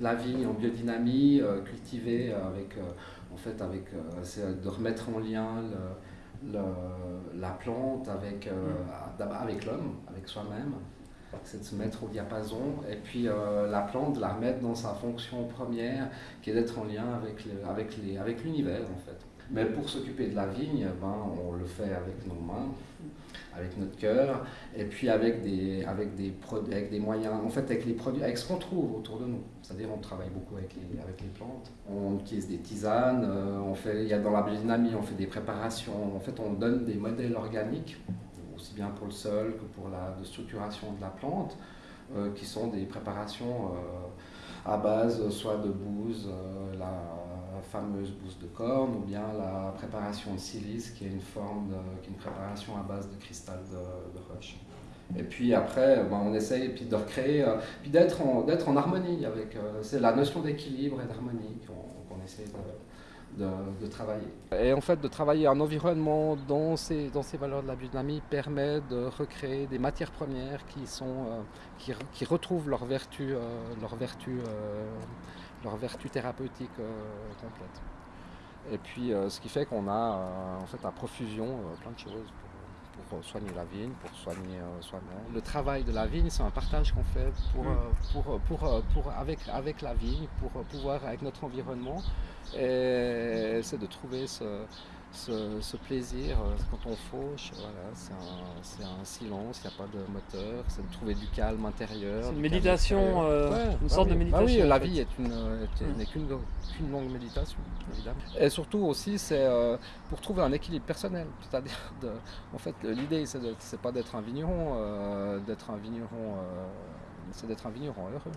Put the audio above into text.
la vigne en biodynamie, cultivée avec, en fait, avec, de remettre en lien la plante avec, avec l'homme, avec soi-même. C'est de se mettre au diapason et puis la plante de la remettre dans sa fonction première qui est d'être en lien avec, avec, les, avec l'univers en fait. Mais pour s'occuper de la vigne, ben, on le fait avec nos mains, avec notre cœur, et puis avec des, avec des, avec des moyens, en fait avec les produits, avec ce qu'on trouve autour de nous. C'est-à-dire on travaille beaucoup avec les, avec les plantes, on utilise des tisanes, euh, on fait, il y a dans la biodynamie, on fait des préparations, en fait on donne des modèles organiques, aussi bien pour le sol que pour la structuration de la plante, euh, qui sont des préparations euh, à base soit de bouse, la fameuse bouse de corne ou bien la préparation de silice qui est une forme qui est une préparation à base de cristal de, roche. Et puis après, ben, on essaye puis de recréer, euh, puis d'être en, en harmonie avec. Euh, c'est la notion d'équilibre et d'harmonie qu'on, essaie de, de, travailler. Et en fait, de travailler un environnement dans ces, dans ces valeurs de la biodynamie permet de recréer des matières premières qui, sont, euh, qui, retrouvent leur vertu, leur vertu leur vertu thérapeutique euh, complète. Et puis euh, ce qui fait qu'on a euh, en fait à profusion plein de choses pour, soigner la vigne, pour soigner soi-même. Le travail de la vigne, c'est un partage qu'on fait pour, pour, pour, pour, avec, avec la vigne, pour pouvoir, avec notre environnement, et c'est de trouver ce, ce, plaisir euh, quand on fauche, voilà, c'est un, un, silence, il n'y a pas de moteur, c'est de trouver du calme intérieur. C'est une méditation, euh, une sorte de méditation. Bah oui, la vie n'est qu'une, longue méditation, évidemment. Et surtout aussi, c'est euh, pour trouver un équilibre personnel. C'est-à-dire, en fait, l'idée, c'est, c'est pas d'être un vigneron, d'être un vigneron, c'est d'être un vigneron heureux.